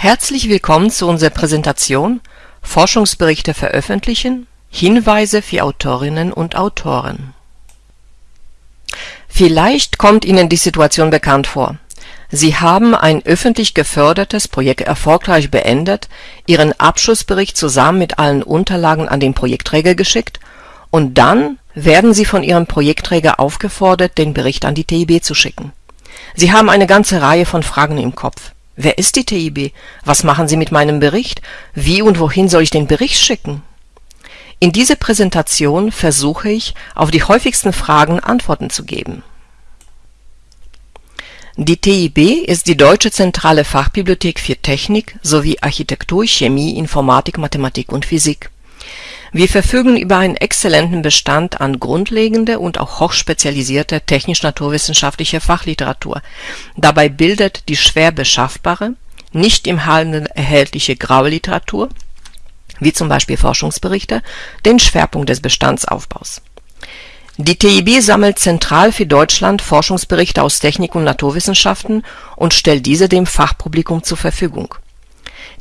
Herzlich willkommen zu unserer Präsentation Forschungsberichte veröffentlichen – Hinweise für Autorinnen und Autoren. Vielleicht kommt Ihnen die Situation bekannt vor. Sie haben ein öffentlich gefördertes Projekt erfolgreich beendet, Ihren Abschlussbericht zusammen mit allen Unterlagen an den Projektträger geschickt und dann werden Sie von Ihrem Projektträger aufgefordert, den Bericht an die TIB zu schicken. Sie haben eine ganze Reihe von Fragen im Kopf. Wer ist die TIB? Was machen Sie mit meinem Bericht? Wie und wohin soll ich den Bericht schicken? In dieser Präsentation versuche ich, auf die häufigsten Fragen Antworten zu geben. Die TIB ist die Deutsche Zentrale Fachbibliothek für Technik sowie Architektur, Chemie, Informatik, Mathematik und Physik. Wir verfügen über einen exzellenten Bestand an grundlegender und auch hochspezialisierter technisch-naturwissenschaftlicher Fachliteratur. Dabei bildet die schwer beschaffbare, nicht im Handel erhältliche graue Literatur, wie zum Beispiel Forschungsberichte, den Schwerpunkt des Bestandsaufbaus die TIB sammelt zentral für Deutschland Forschungsberichte aus Technik und Naturwissenschaften und stellt diese dem Fachpublikum zur Verfügung.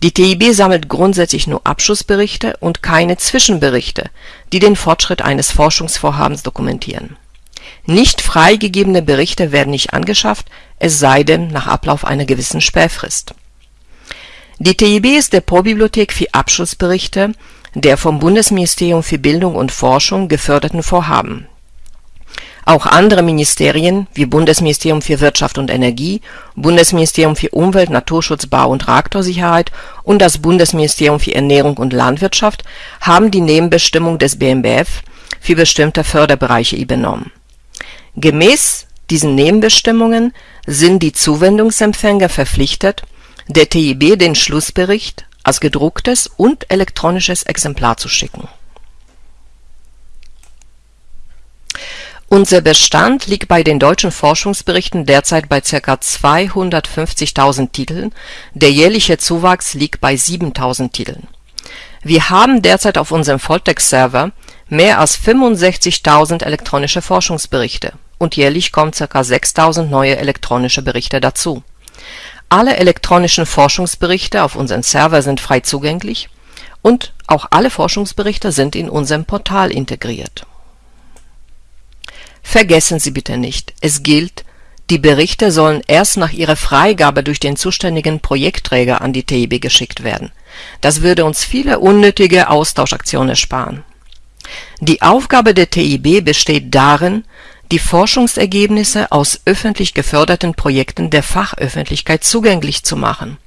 Die TIB sammelt grundsätzlich nur Abschlussberichte und keine Zwischenberichte, die den Fortschritt eines Forschungsvorhabens dokumentieren. Nicht freigegebene Berichte werden nicht angeschafft, es sei denn nach Ablauf einer gewissen Sperrfrist. Die TIB ist Depotbibliothek für Abschlussberichte der vom Bundesministerium für Bildung und Forschung geförderten Vorhaben auch andere Ministerien wie Bundesministerium für Wirtschaft und Energie, Bundesministerium für Umwelt, Naturschutz, Bau und Reaktorsicherheit und das Bundesministerium für Ernährung und Landwirtschaft haben die Nebenbestimmung des BMBF für bestimmte Förderbereiche übernommen. Gemäß diesen Nebenbestimmungen sind die Zuwendungsempfänger verpflichtet, der TIB den Schlussbericht als gedrucktes und elektronisches Exemplar zu schicken Unser Bestand liegt bei den deutschen Forschungsberichten derzeit bei ca. 250.000 Titeln, der jährliche Zuwachs liegt bei 7.000 Titeln. Wir haben derzeit auf unserem Volltext-Server mehr als 65.000 elektronische Forschungsberichte und jährlich kommen ca. 6.000 neue elektronische Berichte dazu. Alle elektronischen Forschungsberichte auf unserem Server sind frei zugänglich und auch alle Forschungsberichte sind in unserem Portal integriert Vergessen Sie bitte nicht, es gilt, die Berichte sollen erst nach ihrer Freigabe durch den zuständigen Projektträger an die TIB geschickt werden. Das würde uns viele unnötige Austauschaktionen ersparen. Die Aufgabe der TIB besteht darin, die Forschungsergebnisse aus öffentlich geförderten Projekten der Fachöffentlichkeit zugänglich zu machen.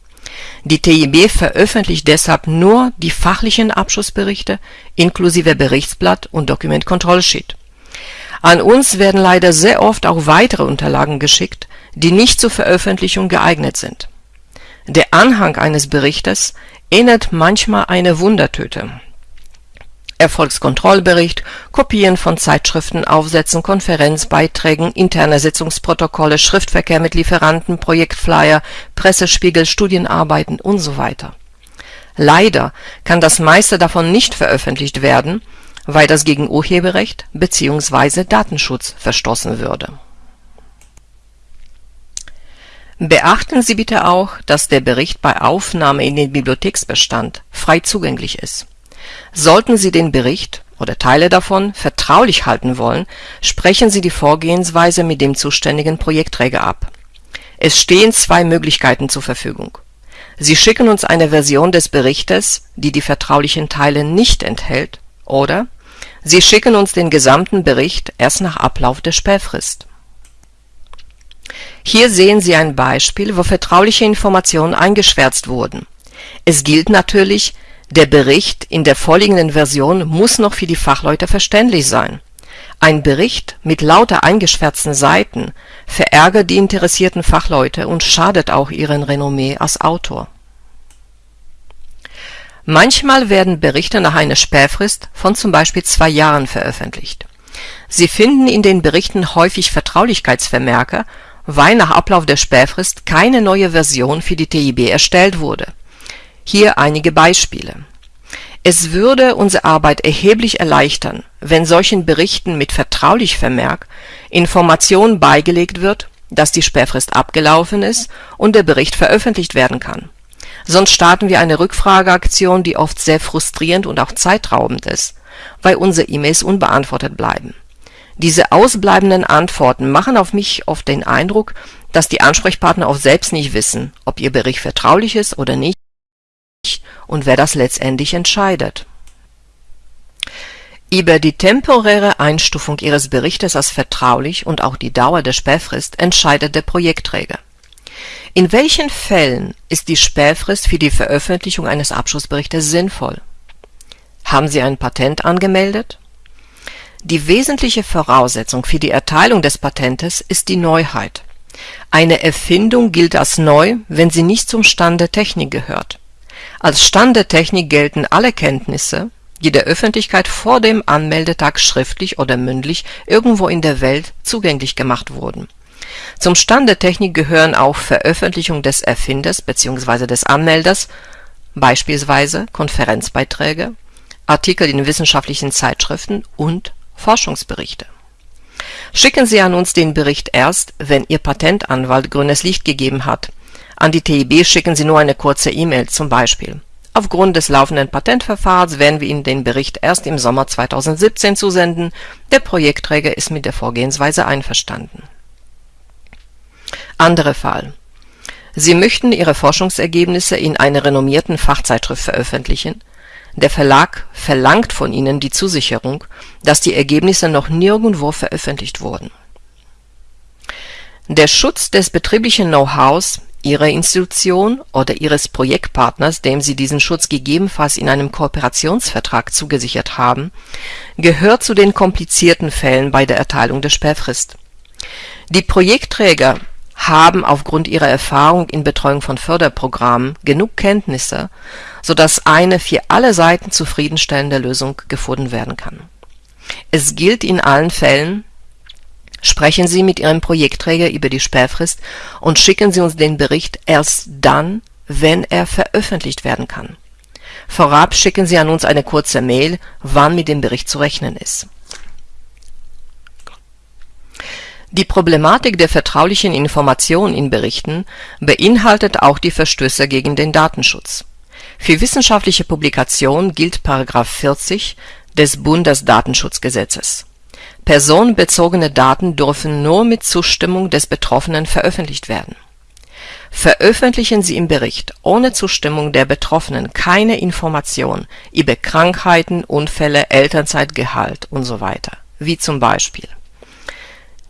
Die TIB veröffentlicht deshalb nur die fachlichen Abschlussberichte inklusive Berichtsblatt und Dokumentkontrollsheet an uns werden leider sehr oft auch weitere Unterlagen geschickt, die nicht zur Veröffentlichung geeignet sind. Der Anhang eines Berichtes ähnelt manchmal eine Wundertüte. Erfolgskontrollbericht, Kopien von Zeitschriften, Aufsätzen, Konferenzbeiträgen, interne Sitzungsprotokolle, Schriftverkehr mit Lieferanten, Projektflyer, Pressespiegel, Studienarbeiten und so weiter. Leider kann das meiste davon nicht veröffentlicht werden weil das gegen Urheberrecht bzw. Datenschutz verstoßen würde. Beachten Sie bitte auch, dass der Bericht bei Aufnahme in den Bibliotheksbestand frei zugänglich ist. Sollten Sie den Bericht oder Teile davon vertraulich halten wollen, sprechen Sie die Vorgehensweise mit dem zuständigen Projektträger ab. Es stehen zwei Möglichkeiten zur Verfügung. Sie schicken uns eine Version des Berichtes, die die vertraulichen Teile nicht enthält, oder Sie schicken uns den gesamten Bericht erst nach Ablauf der Sperrfrist. Hier sehen Sie ein Beispiel, wo vertrauliche Informationen eingeschwärzt wurden. Es gilt natürlich, der Bericht in der vorliegenden Version muss noch für die Fachleute verständlich sein. Ein Bericht mit lauter eingeschwärzten Seiten verärgert die interessierten Fachleute und schadet auch ihrem Renommee als Autor Manchmal werden Berichte nach einer Sperrfrist von zum Beispiel zwei Jahren veröffentlicht. Sie finden in den Berichten häufig Vertraulichkeitsvermerke, weil nach Ablauf der Sperrfrist keine neue Version für die TIB erstellt wurde. Hier einige Beispiele. Es würde unsere Arbeit erheblich erleichtern, wenn solchen Berichten mit vertraulich Vermerk Information beigelegt wird, dass die Sperrfrist abgelaufen ist und der Bericht veröffentlicht werden kann Sonst starten wir eine Rückfrageaktion, die oft sehr frustrierend und auch zeitraubend ist, weil unsere E-Mails unbeantwortet bleiben. Diese ausbleibenden Antworten machen auf mich oft den Eindruck, dass die Ansprechpartner oft selbst nicht wissen, ob ihr Bericht vertraulich ist oder nicht und wer das letztendlich entscheidet. Über die temporäre Einstufung Ihres Berichtes als vertraulich und auch die Dauer der Sperrfrist entscheidet der Projektträger. In welchen Fällen ist die Sperrfrist für die Veröffentlichung eines Abschlussberichtes sinnvoll? Haben Sie ein Patent angemeldet? Die wesentliche Voraussetzung für die Erteilung des Patentes ist die Neuheit. Eine Erfindung gilt als neu, wenn sie nicht zum Stand der Technik gehört. Als Stand der Technik gelten alle Kenntnisse, die der Öffentlichkeit vor dem Anmeldetag schriftlich oder mündlich irgendwo in der Welt zugänglich gemacht wurden. Zum Stand der Technik gehören auch Veröffentlichung des Erfinders bzw. des Anmelders, beispielsweise Konferenzbeiträge, Artikel in wissenschaftlichen Zeitschriften und Forschungsberichte. Schicken Sie an uns den Bericht erst, wenn Ihr Patentanwalt grünes Licht gegeben hat. An die TIB schicken Sie nur eine kurze E-Mail, zum Beispiel. Aufgrund des laufenden Patentverfahrens werden wir Ihnen den Bericht erst im Sommer 2017 zusenden. Der Projektträger ist mit der Vorgehensweise einverstanden. Anderer Fall. Sie möchten Ihre Forschungsergebnisse in einer renommierten Fachzeitschrift veröffentlichen. Der Verlag verlangt von Ihnen die Zusicherung, dass die Ergebnisse noch nirgendwo veröffentlicht wurden. Der Schutz des betrieblichen Know-hows Ihrer Institution oder Ihres Projektpartners, dem Sie diesen Schutz gegebenenfalls in einem Kooperationsvertrag zugesichert haben, gehört zu den komplizierten Fällen bei der Erteilung der Sperrfrist. Die Projektträger haben aufgrund ihrer Erfahrung in Betreuung von Förderprogrammen genug Kenntnisse, so dass eine für alle Seiten zufriedenstellende Lösung gefunden werden kann. Es gilt in allen Fällen, sprechen Sie mit Ihrem Projektträger über die Sperrfrist und schicken Sie uns den Bericht erst dann, wenn er veröffentlicht werden kann. Vorab schicken Sie an uns eine kurze Mail, wann mit dem Bericht zu rechnen ist. Die Problematik der vertraulichen Information in Berichten beinhaltet auch die Verstöße gegen den Datenschutz. Für wissenschaftliche Publikationen gilt § 40 des Bundesdatenschutzgesetzes. Personenbezogene Daten dürfen nur mit Zustimmung des Betroffenen veröffentlicht werden. Veröffentlichen Sie im Bericht ohne Zustimmung der Betroffenen keine Information über Krankheiten, Unfälle, Elternzeit, Gehalt usw., wie zum Beispiel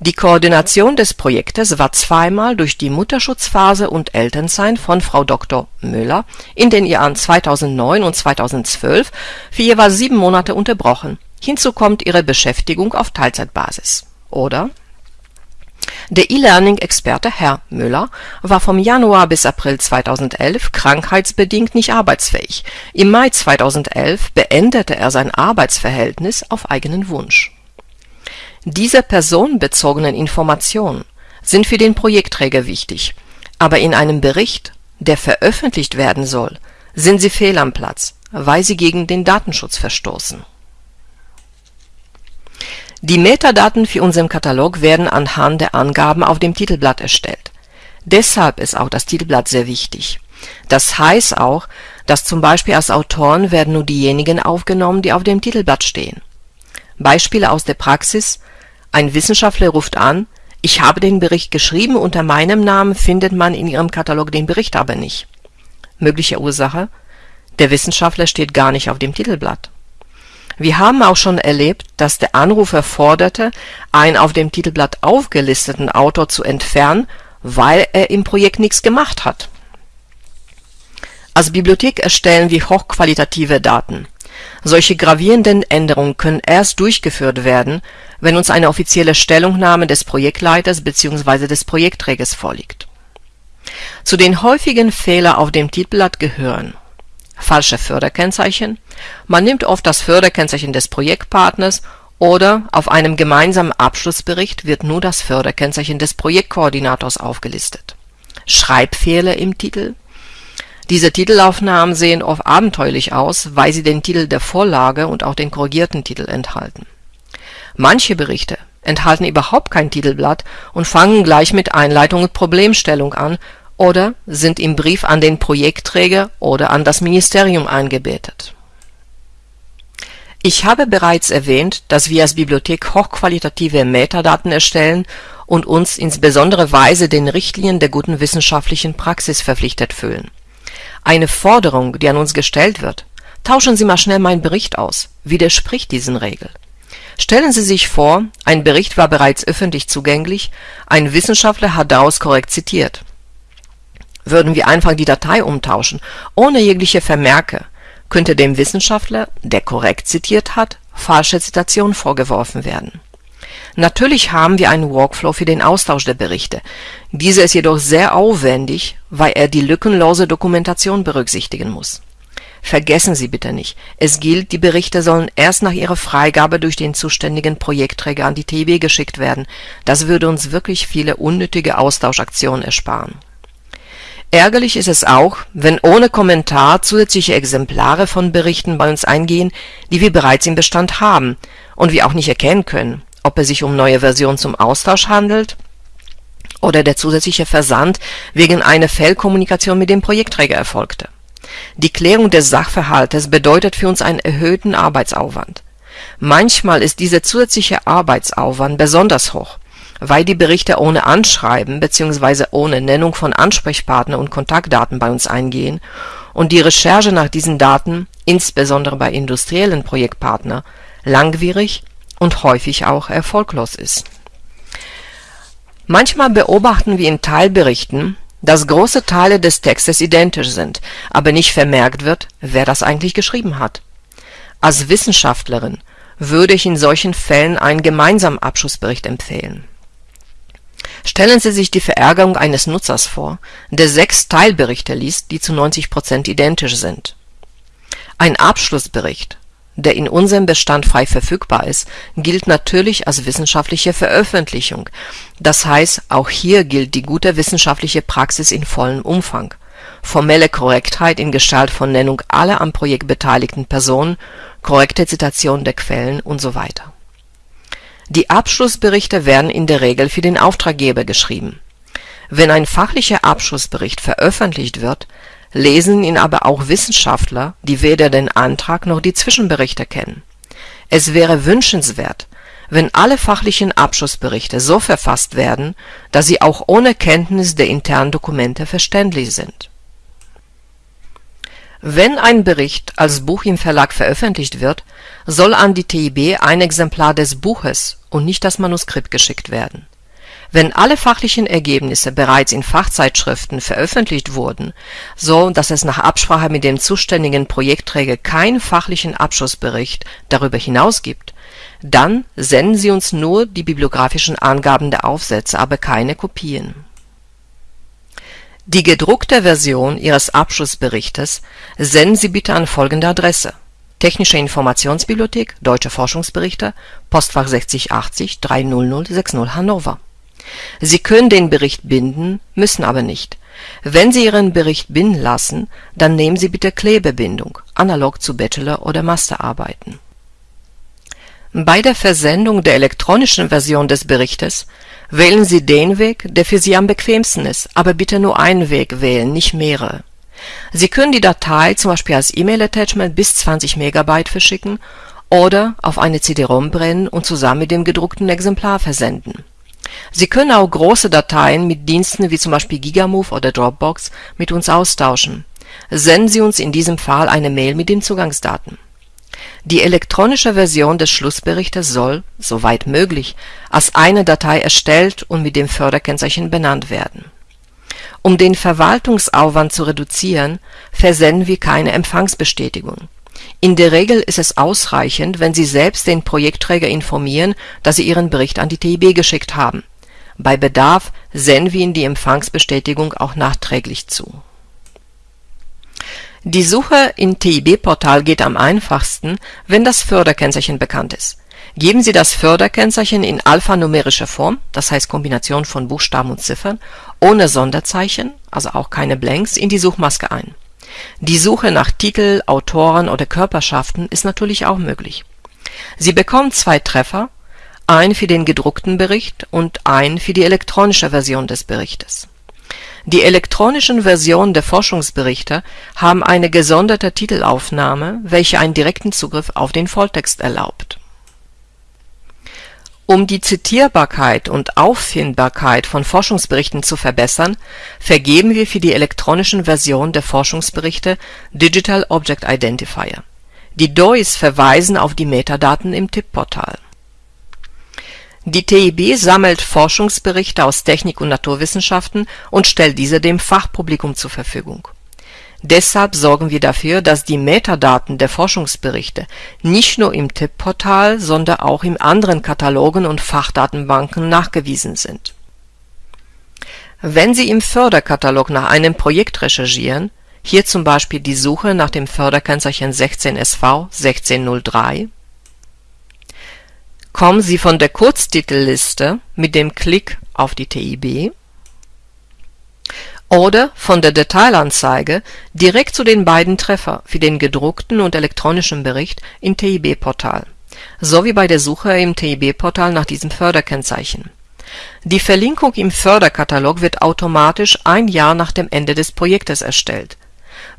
die Koordination des Projektes war zweimal durch die Mutterschutzphase und Elternzeit von Frau Dr. Müller in den Jahren 2009 und 2012 für jeweils sieben Monate unterbrochen. Hinzu kommt ihre Beschäftigung auf Teilzeitbasis. Oder der E-Learning-Experte Herr Müller war vom Januar bis April 2011 krankheitsbedingt nicht arbeitsfähig. Im Mai 2011 beendete er sein Arbeitsverhältnis auf eigenen Wunsch diese personenbezogenen Informationen sind für den Projektträger wichtig, aber in einem Bericht, der veröffentlicht werden soll, sind sie fehl am Platz, weil sie gegen den Datenschutz verstoßen. Die Metadaten für unseren Katalog werden anhand der Angaben auf dem Titelblatt erstellt. Deshalb ist auch das Titelblatt sehr wichtig. Das heißt auch, dass zum Beispiel als Autoren werden nur diejenigen aufgenommen, die auf dem Titelblatt stehen. Beispiele aus der Praxis ein Wissenschaftler ruft an, ich habe den Bericht geschrieben, unter meinem Namen findet man in Ihrem Katalog den Bericht aber nicht. Mögliche Ursache? Der Wissenschaftler steht gar nicht auf dem Titelblatt. Wir haben auch schon erlebt, dass der Anrufer forderte, einen auf dem Titelblatt aufgelisteten Autor zu entfernen, weil er im Projekt nichts gemacht hat. Als Bibliothek erstellen wir hochqualitative Daten. Solche gravierenden Änderungen können erst durchgeführt werden, wenn uns eine offizielle Stellungnahme des Projektleiters bzw. des Projektträgers vorliegt. Zu den häufigen Fehlern auf dem Titelblatt gehören falsche Förderkennzeichen, man nimmt oft das Förderkennzeichen des Projektpartners oder auf einem gemeinsamen Abschlussbericht wird nur das Förderkennzeichen des Projektkoordinators aufgelistet. Schreibfehler im Titel diese Titelaufnahmen sehen oft abenteuerlich aus, weil sie den Titel der Vorlage und auch den korrigierten Titel enthalten. Manche Berichte enthalten überhaupt kein Titelblatt und fangen gleich mit Einleitung und Problemstellung an, oder sind im Brief an den Projektträger oder an das Ministerium eingebettet. Ich habe bereits erwähnt, dass wir als Bibliothek hochqualitative Metadaten erstellen und uns insbesondere Weise den Richtlinien der guten wissenschaftlichen Praxis verpflichtet fühlen. Eine Forderung, die an uns gestellt wird, tauschen Sie mal schnell meinen Bericht aus, widerspricht diesen Regeln. Stellen Sie sich vor, ein Bericht war bereits öffentlich zugänglich, ein Wissenschaftler hat daraus korrekt zitiert. Würden wir einfach die Datei umtauschen, ohne jegliche Vermerke, könnte dem Wissenschaftler, der korrekt zitiert hat, falsche Zitation vorgeworfen werden. Natürlich haben wir einen Workflow für den Austausch der Berichte. Dieser ist jedoch sehr aufwendig, weil er die lückenlose Dokumentation berücksichtigen muss. Vergessen Sie bitte nicht, es gilt, die Berichte sollen erst nach ihrer Freigabe durch den zuständigen Projektträger an die TB geschickt werden. Das würde uns wirklich viele unnötige Austauschaktionen ersparen. Ärgerlich ist es auch, wenn ohne Kommentar zusätzliche Exemplare von Berichten bei uns eingehen, die wir bereits im Bestand haben und wir auch nicht erkennen können, ob es sich um neue Versionen zum Austausch handelt oder der zusätzliche Versand wegen einer Fehlkommunikation mit dem Projektträger erfolgte. Die Klärung des Sachverhaltes bedeutet für uns einen erhöhten Arbeitsaufwand. Manchmal ist dieser zusätzliche Arbeitsaufwand besonders hoch weil die Berichte ohne Anschreiben bzw. ohne Nennung von Ansprechpartner und Kontaktdaten bei uns eingehen und die Recherche nach diesen Daten, insbesondere bei industriellen Projektpartner, langwierig und häufig auch erfolglos ist. Manchmal beobachten wir in Teilberichten, dass große Teile des Textes identisch sind, aber nicht vermerkt wird, wer das eigentlich geschrieben hat. Als Wissenschaftlerin würde ich in solchen Fällen einen gemeinsamen Abschlussbericht empfehlen Stellen Sie sich die Verärgerung eines Nutzers vor, der sechs Teilberichte liest, die zu 90% identisch sind. Ein Abschlussbericht, der in unserem Bestand frei verfügbar ist, gilt natürlich als wissenschaftliche Veröffentlichung, das heißt, auch hier gilt die gute wissenschaftliche Praxis in vollem Umfang. Formelle Korrektheit in Gestalt von Nennung aller am Projekt beteiligten Personen, korrekte Zitation der Quellen usw. Die Abschlussberichte werden in der Regel für den Auftraggeber geschrieben. Wenn ein fachlicher Abschlussbericht veröffentlicht wird, lesen ihn aber auch Wissenschaftler, die weder den Antrag noch die Zwischenberichte kennen. Es wäre wünschenswert, wenn alle fachlichen Abschlussberichte so verfasst werden, dass sie auch ohne Kenntnis der internen Dokumente verständlich sind. Wenn ein Bericht als Buch im Verlag veröffentlicht wird, soll an die TIB ein Exemplar des Buches und nicht das Manuskript geschickt werden. Wenn alle fachlichen Ergebnisse bereits in Fachzeitschriften veröffentlicht wurden, so dass es nach Absprache mit dem zuständigen Projektträger keinen fachlichen Abschlussbericht darüber hinaus gibt, dann senden Sie uns nur die bibliografischen Angaben der Aufsätze, aber keine Kopien. Die gedruckte Version Ihres Abschlussberichtes senden Sie bitte an folgende Adresse Technische Informationsbibliothek Deutsche Forschungsberichte Postfach 6080 30060 Hannover. Sie können den Bericht binden, müssen aber nicht. Wenn Sie Ihren Bericht binden lassen, dann nehmen Sie bitte Klebebindung, analog zu Bachelor- oder Masterarbeiten. Bei der Versendung der elektronischen Version des Berichtes wählen Sie den Weg, der für Sie am bequemsten ist, aber bitte nur einen Weg wählen, nicht mehrere Sie können die Datei zum Beispiel als E-Mail-Attachment bis 20 MB verschicken oder auf eine CD-ROM brennen und zusammen mit dem gedruckten Exemplar versenden. Sie können auch große Dateien mit Diensten wie zum Beispiel Gigamove oder Dropbox mit uns austauschen. Senden Sie uns in diesem Fall eine Mail mit den Zugangsdaten. Die elektronische Version des Schlussberichtes soll, soweit möglich, als eine Datei erstellt und mit dem Förderkennzeichen benannt werden um den Verwaltungsaufwand zu reduzieren, versenden wir keine Empfangsbestätigung. In der Regel ist es ausreichend, wenn Sie selbst den Projektträger informieren, dass Sie Ihren Bericht an die TIB geschickt haben. Bei Bedarf senden wir Ihnen die Empfangsbestätigung auch nachträglich zu. Die Suche im TIB-Portal geht am einfachsten, wenn das Förderkennzeichen bekannt ist Geben Sie das Förderkennzeichen in alphanumerischer Form, das heißt Kombination von Buchstaben und Ziffern, ohne Sonderzeichen (also auch keine Blanks) in die Suchmaske ein. Die Suche nach Titel, Autoren oder Körperschaften ist natürlich auch möglich. Sie bekommen zwei Treffer, einen für den gedruckten Bericht und einen für die elektronische Version des Berichtes. Die elektronischen Versionen der Forschungsberichte haben eine gesonderte Titelaufnahme, welche einen direkten Zugriff auf den Volltext erlaubt. Um die Zitierbarkeit und Auffindbarkeit von Forschungsberichten zu verbessern, vergeben wir für die elektronischen Versionen der Forschungsberichte Digital Object Identifier. Die DOIs verweisen auf die Metadaten im TIP-Portal die TIB sammelt Forschungsberichte aus Technik und Naturwissenschaften und stellt diese dem Fachpublikum zur Verfügung. Deshalb sorgen wir dafür, dass die Metadaten der Forschungsberichte nicht nur im TIP-Portal, sondern auch in anderen Katalogen und Fachdatenbanken nachgewiesen sind. Wenn Sie im Förderkatalog nach einem Projekt recherchieren, hier zum Beispiel die Suche nach dem Förderkennzeichen 16SV 1603 kommen Sie von der Kurztitelliste mit dem Klick auf die TIB oder von der Detailanzeige direkt zu den beiden Treffer für den gedruckten und elektronischen Bericht im TIB-Portal, sowie bei der Suche im TIB-Portal nach diesem Förderkennzeichen. Die Verlinkung im Förderkatalog wird automatisch ein Jahr nach dem Ende des Projektes erstellt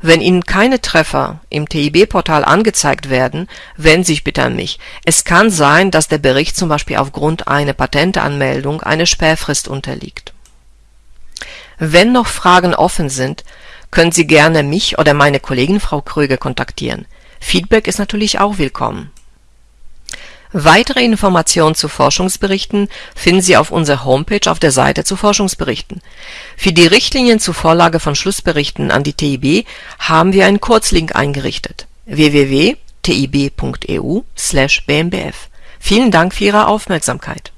wenn Ihnen keine Treffer im TIB-Portal angezeigt werden, wenden Sie sich bitte an mich. Es kann sein, dass der Bericht zum Beispiel aufgrund einer Patentanmeldung einer Sperrfrist unterliegt. Wenn noch Fragen offen sind, können Sie gerne mich oder meine Kollegin Frau Kröger kontaktieren. Feedback ist natürlich auch willkommen Weitere Informationen zu Forschungsberichten finden Sie auf unserer Homepage auf der Seite zu Forschungsberichten. Für die Richtlinien zur Vorlage von Schlussberichten an die TIB haben wir einen Kurzlink eingerichtet: www.tib.eu/bmbf. Vielen Dank für Ihre Aufmerksamkeit